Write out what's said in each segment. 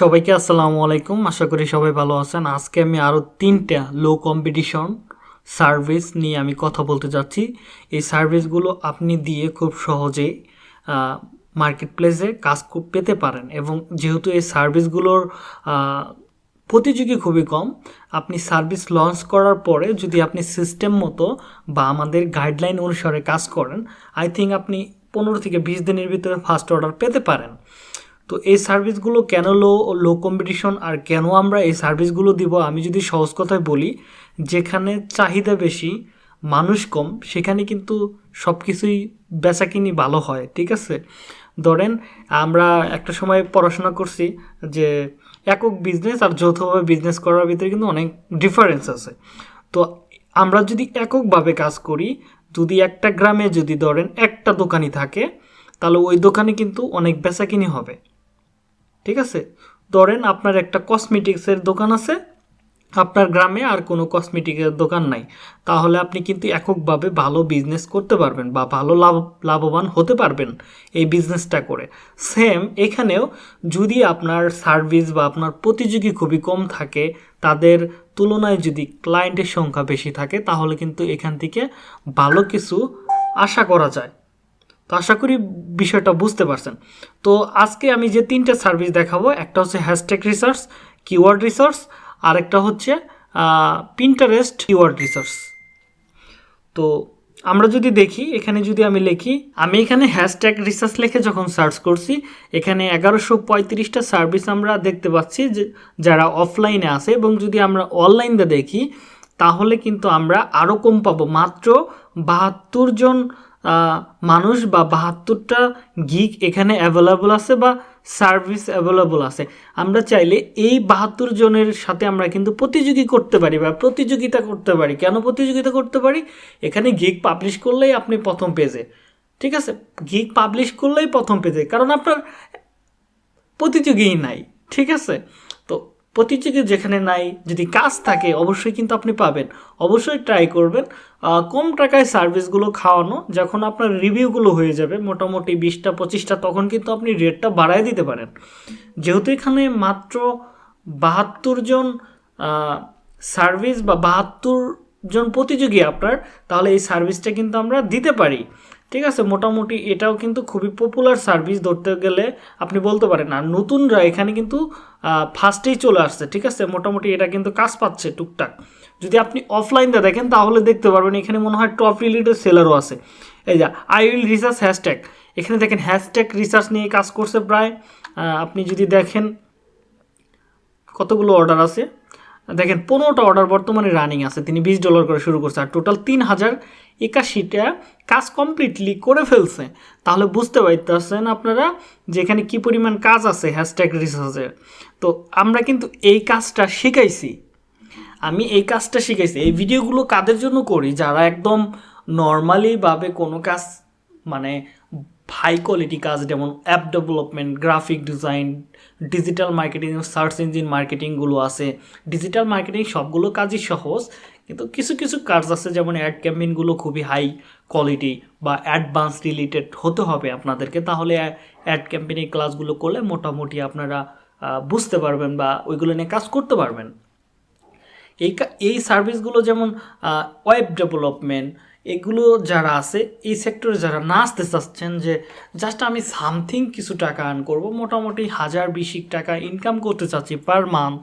সবাইকে আসসালামু আলাইকুম। আশা করি সবাই ভালো আছেন। আজকে আমি আরও তিনটা লো কম্পিটিশন সার্ভিস নিয়ে আমি কথা বলতে যাচ্ছি। এই সার্ভিসগুলো আপনি দিয়ে খুব সহজেই মার্কেট প্লেসে কাজ পেতে পারেন এবং যেহেতু এই সার্ভিসগুলোর প্রতিযোগী খুবই কম, আপনি সার্ভিস লঞ্চ করার পরে যদি আপনি সিস্টেম মতো বা আমাদের গাইডলাইন অনুসারে কাজ করেন আই থিঙ্ক আপনি পনেরো থেকে বিশ দিনের ভিতরে ফার্স্ট অর্ডার পেতে পারেন। তো এই সার্ভিসগুলো কেন লো লো কম্পিটিশন আর কেন আমরা এই সার্ভিসগুলো দিব? আমি যদি সহজ কথায় বলি, যেখানে চাহিদা বেশি, মানুষ কম, সেখানে কিন্তু সব কিছুই বেচাকিনি ভালো হয়, ঠিক আছে? ধরেন, আমরা একটা সময় পড়াশোনা করছি যে একক বিজনেস আর যৌথভাবে বিজনেস করার ভিতরে কিন্তু অনেক ডিফারেন্স আছে। তো আমরা যদি এককভাবে কাজ করি, যদি একটা গ্রামে যদি ধরেন একটা দোকানই থাকে, তাহলে ওই দোকানে কিন্তু অনেক বেচাকিনি হবে। ঠিক আছে? ধরেন আপনার একটা কসমেটিক্সের দোকান আছে, আপনার গ্রামে আর কোনো কসমেটিকের দোকান নাই। তাহলে আপনি কিন্তু এককভাবে ভালো বিজনেস করতে পারবেন বা ভালো লাভ, লাভবান হতে পারবেন এই বিজনেসটা করে। সেম এখানেও যদি আপনার সার্ভিস বা আপনার প্রতিযোগী খুবই কম থাকে, তাদের তুলনায় যদি ক্লায়েন্টের সংখ্যা বেশি থাকে, তাহলে কিন্তু এখান থেকে ভালো কিছু আশা করা যায়। তো আশা করি বিষয়টা বুঝতে পারছেন। তো আজকে আমি যে তিনটে সার্ভিস দেখাবো, একটা হচ্ছে হ্যাশট্যাগ রিসার্চ কিওয়ার্ড রিসার্চ আরেকটা হচ্ছে পিন্টারেস্ট কিওয়ার্ড রিসার্চ তো আমরা যদি দেখি, এখানে যদি আমি লিখি, আমি এখানে হ্যাশট্যাগ রিসার্চ লিখে যখন সার্চ করছি, এখানে এগারোশো পঁয়ত্রিশটা সার্ভিস আমরা দেখতে পাচ্ছি যে, যারা অফলাইনে আছে, এবং যদি আমরা অনলাইনে দেখি, তাহলে কিন্তু আমরা আরও কম পাবো। মাত্র বাহাত্তর জন মানুষ বা বাহাত্তরটা গিগ এখানে অ্যাভেলেবল আছে বা সার্ভিস অ্যাভেলেবল আছে। আমরা চাইলে এই বাহাত্তর জনের সাথে আমরা কিন্তু প্রতিযোগী করতে পারি বা প্রতিযোগিতা করতে পারি। কেন প্রতিযোগিতা করতে পারি? এখানে গিগ পাবলিশ করলেই আপনি প্রথম পেজে ঠিক আছে? গিগ পাবলিশ করলেই প্রথম পেজে কারণ আপনার প্রতিযোগীই নাই। ঠিক আছে? প্রতিযোগী যেখানে নাই, যদি কাজ থাকে, অবশ্যই কিন্তু আপনি পাবেন। অবশ্যই ট্রাই করবেন। কম টাকায় সার্ভিসগুলো খাওয়ানো, যখন আপনার রিভিউগুলো হয়ে যাবে, মোটামুটি বিশটা, পঁচিশটা, তখন কিন্তু আপনি রেটটা বাড়ায় দিতে পারেন। যেহেতু এখানে মাত্র বাহাত্তর জন সার্ভিস বা বাহাত্তর জন প্রতিযোগী আপনার, তাহলে এই সার্ভিসটা কিন্তু আমরা দিতে পারি। ঠিক আছে, মোটামুটি এটাও কিন্তু খুবই পপুলার সার্ভিস ধরতে গেলে আপনি বলতে পারেন। আর নতুনরা এখানে কিন্তু ফার্স্টেই চলে আসছে, ঠিক আছে? মোটামুটি এটা কিন্তু কাজ পাচ্ছে টুকটাক। যদি আপনি অফলাইনটা দেখেন, তাহলে দেখতে পারবেন এখানে মনে হয় টপ রিলেটেড সেলারও আছে। এই যা আই উইল রিসার্চ হ্যাশট্যাগ এখানে দেখেন হ্যাশট্যাগ রিসার্চ নিয়ে কাজ করছে প্রায়। আপনি যদি দেখেন, কতগুলো অর্ডার আছে? দেখেন, পনেরোটা অর্ডার বর্তমানে রানিং আছে। তিনি বিশ ডলার করে শুরু করছে, আর টোটাল তিন হাজার একাশিটা কাজ কমপ্লিটলি করে ফেলছে। তাহলে বুঝতে পারতেছেন আপনারা যে এখানে কী পরিমাণ কাজ আছে হ্যাশট্যাগ রিসার্চের তো আমরা কিন্তু এই কাজটা শিখাইছি। আমি এই কাজটা শিখাইছি। এই ভিডিওগুলো কাদের জন্য করি? যারা একদম নর্মালিভাবে কোনো কাজ মানে হাই কোয়ালিটি কাজ, যেমন app development graphic design digital marketing search engine মার্কেটিংগুলো আছে। ডিজিটাল মার্কেটিং সবগুলো কাজই সহজ, কিন্তু কিছু কিছু কাজ আছে যেমন অ্যাড ক্যাম্পেইনগুলো খুবই হাই কোয়ালিটি বা অ্যাডভান্স রিলেটেড হতে হবে আপনাদেরকে, তাহলে অ্যাড ক্যাম্পেইনের ক্লাসগুলো করলে মোটামুটি আপনারা বুঝতে পারবেন বা ওইগুলো নিয়ে কাজ করতে পারবেন। এই এই সার্ভিসগুলো যেমন ওয়েব ডেভেলপমেন্ট এগুলো যারা আছে, এই সেক্টরে যারা না আসতে চাচ্ছেন যে, জাস্ট আমি সামথিং কিছু টাকা আর্ন করব, মোটামুটি হাজার বিশিক টাকা ইনকাম করতে চাচ্ছি পার মান্থ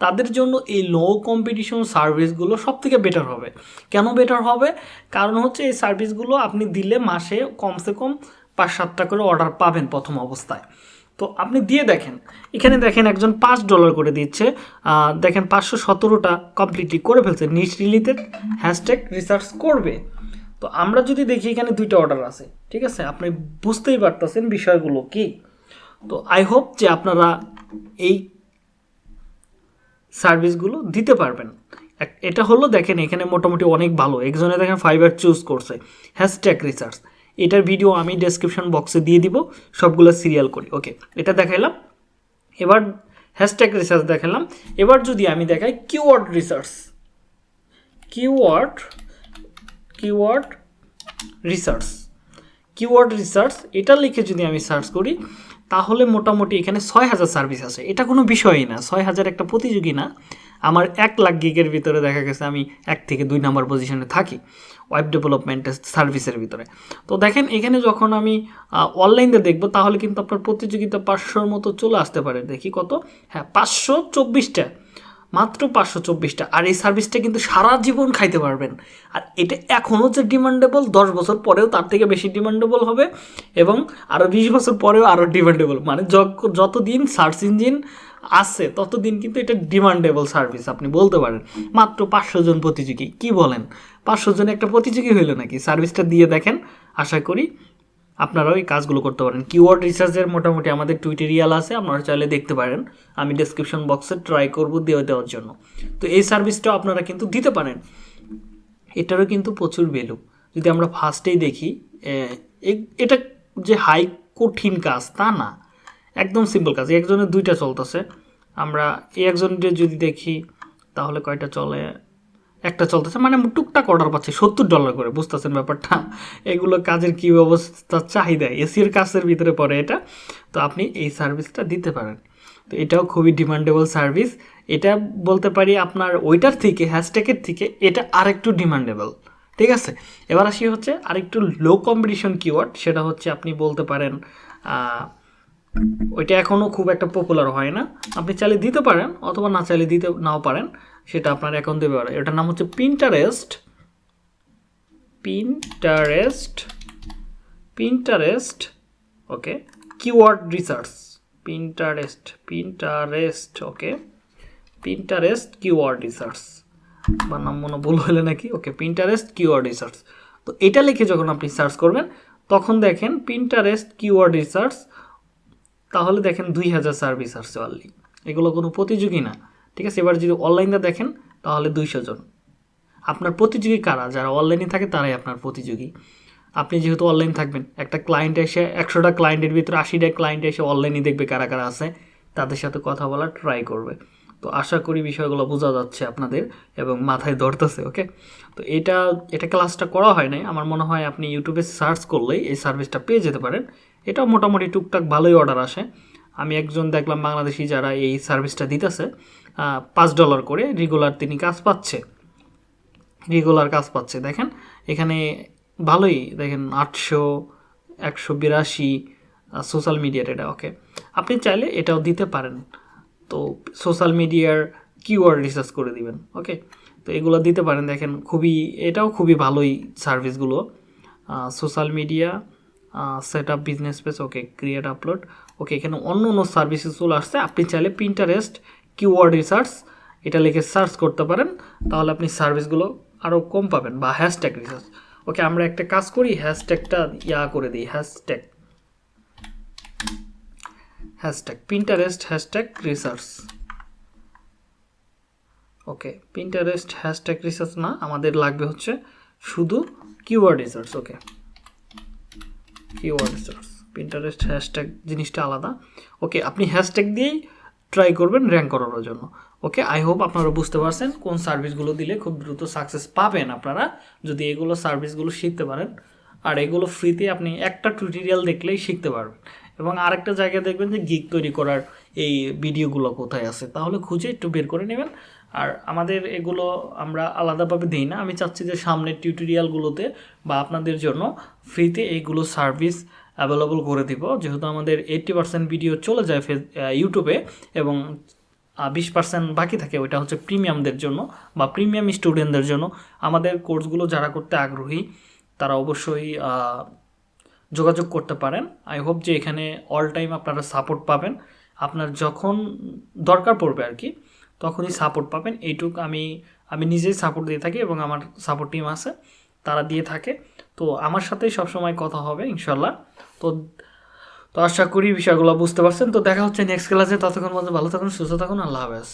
তাদের জন্য এই লো কম্পিটিশন সার্ভিসগুলো সব থেকে বেটার হবে। কেন বেটার হবে? কারণ হচ্ছে এই সার্ভিসগুলো আপনি দিলে মাসে কমসে কম পাঁচ সাতটা করে অর্ডার পাবেন প্রথম অবস্থায়। তো আপনি দিয়ে দেখেন, এখানে দেখেন একজন পাঁচ ডলার করে দিচ্ছে দেখেন পাঁচশো সতেরোটা কমপ্লিটলি করে ফেলছে নিচ রিলেটেড হ্যাশট্যাগ রিসার্চ করবে। তো আমরা যদি দেখি এখানে দুইটা অর্ডার আছে, ঠিক আছে? আপনি বুঝতেই পারতেছেন বিষয়গুলো কি? তো আই হোপ যে আপনারা এই সার্ভিসগুলো দিতে পারবেন। এটা হলো দেখেন এখানে মোটামুটি অনেক ভালো। একজনে দেখেন ফাইবার চুজ করছে। হ্যাশট্যাগ রিসার্চ এটার ভিডিও আমি ডেসক্রিপশন বক্সে দিয়ে দিব, সবগুলো সিরিয়াল করি। ওকে এটা দেখাইলাম। এবার হ্যাশট্যাগ রিসার্চ দেখালাম। এবার যদি আমি দেখাই keyword research keyword keyword research keyword research এটা লিখে যদি আমি সার্চ করি, তাহলে মোটামুটি এখানে ছয় হাজার সার্ভিস আছে। এটা কোনো বিষয়ই না ছয় হাজার একটা প্রতিযোগী না। আমার এক লাখ গিগের ভিতরে দেখা গেছে আমি এক থেকে দুই নাম্বার পজিশনে থাকি ওয়েব ডেভেলপমেন্টের সার্ভিসের ভিতরে। তো দেখেন, এখানে যখন আমি অনলাইনে দেখব, তাহলে কিন্তু আপনার প্রতিযোগিতা পাঁচশোর মতো চলে আসতে পারে। দেখি কত? হ্যাঁ পাঁচশো চব্বিশটা। মাত্র পাঁচশো চব্বিশটা। আর এই সার্ভিসটা কিন্তু সারা জীবন খাইতে পারবেন। আর এটা এখনও যে ডিমান্ডেবল, দশ বছর পরেও তার থেকে বেশি ডিমান্ডেবল হবে এবং আরও বিশ বছর পরেও আরও ডিমান্ডেবল। মানে যত- যতদিন সার্চ ইঞ্জিন আছে, ততদিন কিন্তু এটা ডিমান্ডেবল সার্ভিস, আপনি বলতে পারেন। মাত্র পাঁচশো জন প্রতিযোগী, কি বলেন? পাঁচশো জন একটা প্রতিযোগী হইল নাকি? সার্ভিসটা দিয়ে দেখেন। আশা করি আপনারাও এই কাজগুলো করতে পারেন। কিওয়ার্ড রিসার্চের মোটামুটি আমাদের টুইটেরিয়াল আছে, আপনারা চাইলে দেখতে পারেন। আমি ডেসক্রিপশন বক্সে ট্রাই করব দিয়ে দেওয়ার জন্য। তো এই সার্ভিসটাও আপনারা কিন্তু দিতে পারেন। এটারও কিন্তু প্রচুর ভ্যালু যদি আমরা ফার্স্টেই দেখি এটা যে হাই কঠিন কাজ, তা না। একদম সিম্পল কাজ। একজনের দুইটা চলতেছে। আমরা এই একজনের যদি দেখি, তাহলে কয়টা চলে? একটা চলতেছে মানে টুকটাক অর্ডার পাচ্ছে, সত্তর ডলার করে, বুঝতেছেন ব্যাপারটা? এগুলো কাজের কী অবস্থা, চাহিদা, এসির কাজের ভিতরে পড়ে এটা। তো আপনি এই সার্ভিসটা দিতে পারেন। তো এটাও খুবই ডিমান্ডেবল সার্ভিস এটা বলতে পারি আপনার ওইটার থেকে হ্যাশট্যাগের থেকে, এটা আরেকটু ডিমান্ডেবল ঠিক আছে? এবার আসি হচ্ছে আরেকটু লো কম্পিটিশন কিওয়ার্ড সেটা হচ্ছে আপনি বলতে পারেন ওইটা এখনও খুব একটা পপুলার হয় না। আপনি চাইলে দিতে পারেন, অথবা না চাইলে দিতে, নাও পারেন। সেটা আপনার অ্যাকাউন্ট দেবে এটার নাম হচ্ছে Pinterest Pinterest Pinterest okay keyword research Pinterest Pinterest okay Pinterest keyword research বা নাম মনে ভুল হলে নাকি? ওকে পিন্টারেস্ট কিওয়ার্ড রিসার্চ তো এটা লিখে যখন আপনি সার্চ করবেন, তখন দেখেন পিন্টারেস্ট কিওয়ার্ড রিসার্চ তাহলে দেখেন দুই হাজার সার্ভিস আসছে অনলি এগুলো কোনো প্রতিযোগী না। ঠিক আছে? এবার যদি অনলাইনে দেখেন, তাহলে দুইশো জন। আপনার প্রতিযোগী কারা? যারা অনলাইনে থাকে, তারাই আপনার প্রতিযোগী। আপনি যেহেতু অনলাইন থাকবেন, একটা ক্লায়েন্ট এসে, একশোটা ক্লায়েন্টের ভিতরে আশিটা ক্লায়েন্ট এসে অনলাইনে দেখবে কারা কারা আছে, তাদের সাথে কথা বলার ট্রাই করবে। তো আশা করি বিষয়গুলো বোঝা যাচ্ছে আপনাদের এবং মাথায় ধরতেছে ওকে তো এটা এটা ক্লাসটা করা হয় নাই। আমার মনে হয় আপনি ইউটিউবে সার্চ করলেই এই সার্ভিসটা পেয়ে যেতে পারেন। এটাও মোটামুটি টুকটাক ভালোই অর্ডার আসে। আমি একজন দেখলাম বাংলাদেশি যারা এই সার্ভিসটা দিতেছে পাঁচ ডলার করে রেগুলার তিনি কাজ পাচ্ছে। রেগুলার কাজ পাচ্ছে। দেখেন, এখানে ভালোই, দেখেন, আটশো, একশো বিরাশি সোশ্যাল মিডিয়ার এটা ওকে আপনি চাইলে এটাও দিতে পারেন। তো সোশ্যাল মিডিয়ার কিওয়ার্ড রিসার্চ করে দিবেন ওকে তো এগুলো দিতে পারেন। দেখেন, খুবই, এটাও খুবই ভালোই সার্ভিসগুলো social media set up business page okay create upload okay এখানে অন্য অন্য সার্ভিসেস চলে আসছে। আপনি চাইলে পিন্টারেস্ট কিওয়ার্ড রিসার্চ এটা লিখে সার্চ করতে পারেন। তাহলে আপনি সার্ভিসগুলো আরও কম পাবেন বা হ্যাশট্যাগ রিসার্চ ওকে আমরা একটা কাজ করি হ্যাশট্যাগটা ইয়া করে দিই hashtag hashtag Pinterest hashtag research okay Pinterest hashtag research না, আমাদের লাগবে হচ্ছে শুধু keyword research okay keyword research Pinterest hashtag জিনিসটা আলাদা। ওকে আপনি হ্যাশট্যাগ দিয়েই ট্রাই করবেন র্যাঙ্ক করানোর জন্য। ওকে আই হোপ আপনারা বুঝতে পারছেন কোন সার্ভিসগুলো দিলে খুব দ্রুত সাকসেস পাবেন আপনারা। যদি এগুলো সার্ভিসগুলো শিখতে পারেন, আর এগুলো ফ্রিতে আপনি একটা টিউটোরিয়াল দেখলেই শিখতে পারবেন। এবং আরেকটা জায়গায় দেখবেন যে গিগ তৈরি করার এই ভিডিওগুলো কোথায় আছে, তাহলে খুঁজে একটু বের করে নেবেন। আর আমাদের এগুলো আমরা আলাদাভাবে দিই না, আমি চাচ্ছি যে সামনের টিউটোরিয়ালগুলোতে বা আপনাদের জন্য ফ্রিতে এইগুলো সার্ভিস অ্যাভেলেবল করে দিব। যেহেতু আমাদের এইট্টি পার্সেন্ট ভিডিও চলে যায় ফেস ইউটিউবে এবং বিশ পার্সেন্ট বাকি থাকে, ওইটা হচ্ছে প্রিমিয়ামদের জন্য বা প্রিমিয়াম স্টুডেন্টদের জন্য। আমাদের কোর্সগুলো যারা করতে আগ্রহী, তারা অবশ্যই যোগাযোগ করতে পারেন। আই হোপ যে এখানে অল টাইম আপনারা সাপোর্ট পাবেন। আপনার যখন দরকার পড়বে আর কি, তখনই সাপোর্ট পাবেন। এইটুক আমি আমি নিজেই সাপোর্ট দিয়ে থাকি এবং আমার সাপোর্ট টিম আছে। তারা দিয়ে থাকে। তো আমার সাথেই সবসময় কথা হবে ইনশাল্লাহ তো তো আশা করি বিষয়গুলো বুঝতে পারছেন। তো দেখা হচ্ছে নেক্সট ক্লাসে ততক্ষণ মধ্যে ভালো থাকুন, সুস্থ থাকুন। আল্লাহ হাফেজ।